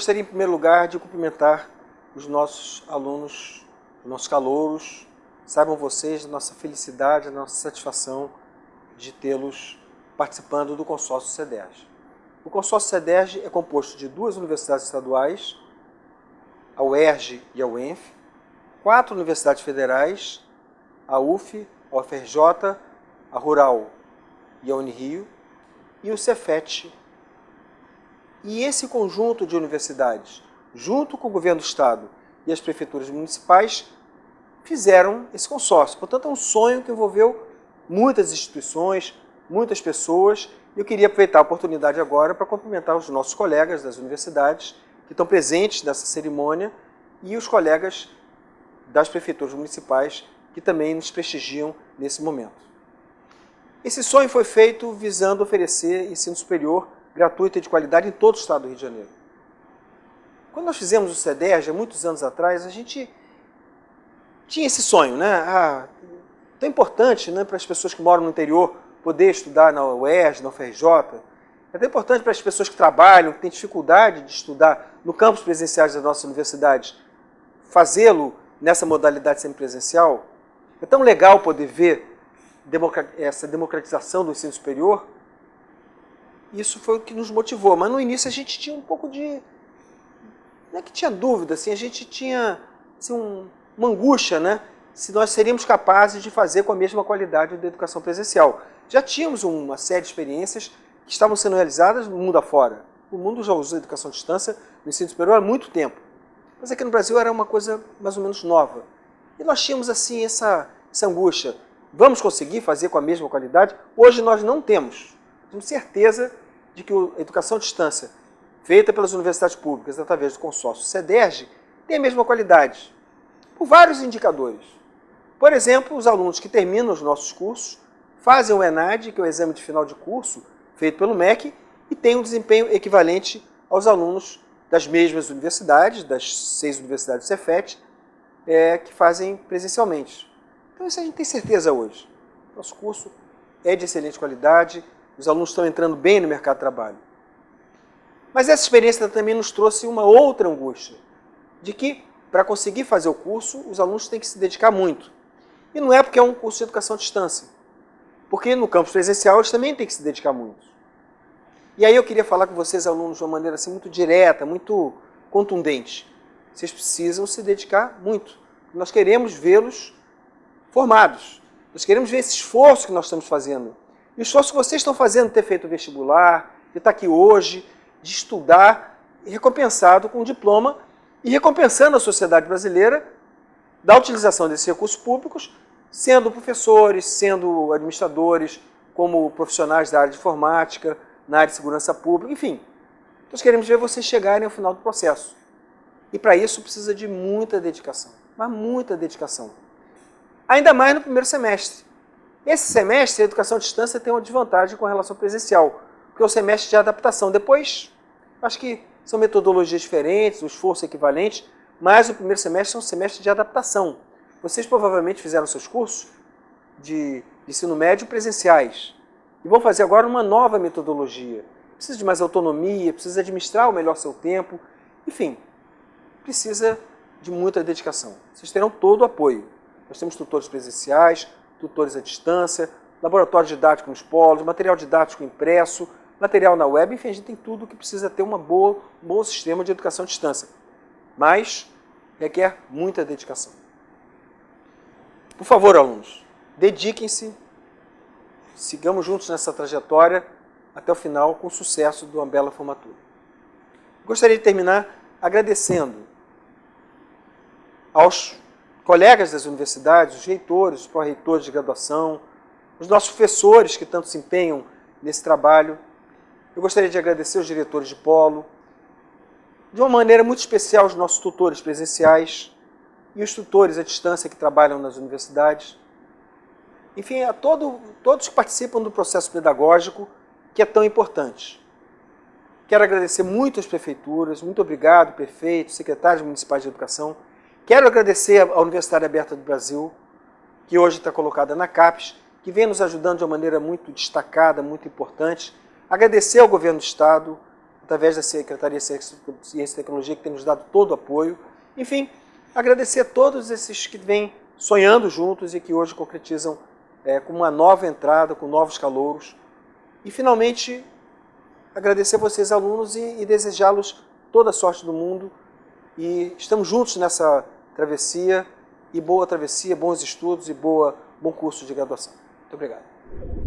gostaria, em primeiro lugar, de cumprimentar os nossos alunos, os nossos calouros. Saibam vocês da nossa felicidade, da nossa satisfação de tê-los participando do consórcio CEDERJ. O consórcio CEDERJ é composto de duas universidades estaduais, a UERJ e a UENF, quatro universidades federais, a UF, a UFRJ, a Rural e a Unirio, e o Cefet. E esse conjunto de universidades, junto com o governo do Estado e as prefeituras municipais, fizeram esse consórcio. Portanto, é um sonho que envolveu muitas instituições, muitas pessoas, eu queria aproveitar a oportunidade agora para cumprimentar os nossos colegas das universidades que estão presentes nessa cerimônia e os colegas das prefeituras municipais que também nos prestigiam nesse momento. Esse sonho foi feito visando oferecer ensino superior gratuito e de qualidade em todo o estado do Rio de Janeiro. Quando nós fizemos o CEDERJ, há muitos anos atrás, a gente tinha esse sonho, né? Ah, tão importante né, para as pessoas que moram no interior poder estudar na UERJ, na UFRJ. É tão importante para as pessoas que trabalham, que têm dificuldade de estudar no campus presenciais das nossas universidades, fazê-lo nessa modalidade semipresencial. É tão legal poder ver essa democratização do ensino superior, isso foi o que nos motivou. Mas no início a gente tinha um pouco de... Não é que tinha dúvida, assim, a gente tinha assim, um, uma angústia, né? Se nós seríamos capazes de fazer com a mesma qualidade da educação presencial. Já tínhamos uma série de experiências que estavam sendo realizadas no mundo afora. O mundo já usa a educação à distância no ensino superior há muito tempo. Mas aqui no Brasil era uma coisa mais ou menos nova. E nós tínhamos assim essa, essa angústia. Vamos conseguir fazer com a mesma qualidade? Hoje nós não temos. Temos certeza de que a educação à distância, feita pelas universidades públicas através do consórcio CEDERJ, tem a mesma qualidade, por vários indicadores. Por exemplo, os alunos que terminam os nossos cursos fazem o ENAD, que é o exame de final de curso, feito pelo MEC, e têm um desempenho equivalente aos alunos das mesmas universidades, das seis universidades do Cefet, é, que fazem presencialmente. Então isso a gente tem certeza hoje. Nosso curso é de excelente qualidade, os alunos estão entrando bem no mercado de trabalho. Mas essa experiência também nos trouxe uma outra angústia, de que para conseguir fazer o curso, os alunos têm que se dedicar muito. E não é porque é um curso de educação à distância, porque no campus presencial eles também têm que se dedicar muito. E aí eu queria falar com vocês, alunos, de uma maneira assim, muito direta, muito contundente. Vocês precisam se dedicar muito. Nós queremos vê-los formados. Nós queremos ver esse esforço que nós estamos fazendo. E o esforço que vocês estão fazendo de ter feito o vestibular, de estar aqui hoje, de estudar, recompensado com um diploma e recompensando a sociedade brasileira da utilização desses recursos públicos, sendo professores, sendo administradores, como profissionais da área de informática, na área de segurança pública, enfim. Nós queremos ver vocês chegarem ao final do processo. E para isso precisa de muita dedicação, mas muita dedicação ainda mais no primeiro semestre. Esse semestre, a educação à distância tem uma desvantagem com relação ao presencial, porque é o semestre de adaptação. Depois, acho que são metodologias diferentes, o esforço é equivalente, mas o primeiro semestre é um semestre de adaptação. Vocês provavelmente fizeram seus cursos de ensino médio presenciais e vão fazer agora uma nova metodologia. Precisa de mais autonomia, precisa administrar o melhor seu tempo, enfim, precisa de muita dedicação. Vocês terão todo o apoio. Nós temos tutores presenciais, tutores à distância, laboratório didático nos polos, material didático impresso, material na web, enfim, a gente tem tudo que precisa ter uma boa, um bom sistema de educação à distância. Mas requer muita dedicação. Por favor, alunos, dediquem-se, sigamos juntos nessa trajetória até o final com sucesso de uma bela formatura. Gostaria de terminar agradecendo aos colegas das universidades, os reitores, os pró-reitores de graduação, os nossos professores que tanto se empenham nesse trabalho. Eu gostaria de agradecer os diretores de polo, de uma maneira muito especial os nossos tutores presenciais e os tutores à distância que trabalham nas universidades. Enfim, a todo, todos que participam do processo pedagógico que é tão importante. Quero agradecer muito às prefeituras, muito obrigado, prefeito, secretários municipais de educação, Quero agradecer à Universidade Aberta do Brasil, que hoje está colocada na CAPES, que vem nos ajudando de uma maneira muito destacada, muito importante. Agradecer ao Governo do Estado, através da Secretaria de Ciência e Tecnologia, que tem nos dado todo o apoio. Enfim, agradecer a todos esses que vêm sonhando juntos e que hoje concretizam é, com uma nova entrada, com novos calouros. E, finalmente, agradecer a vocês, alunos, e, e desejá-los toda a sorte do mundo. E estamos juntos nessa travessia, e boa travessia, bons estudos e boa, bom curso de graduação. Muito obrigado.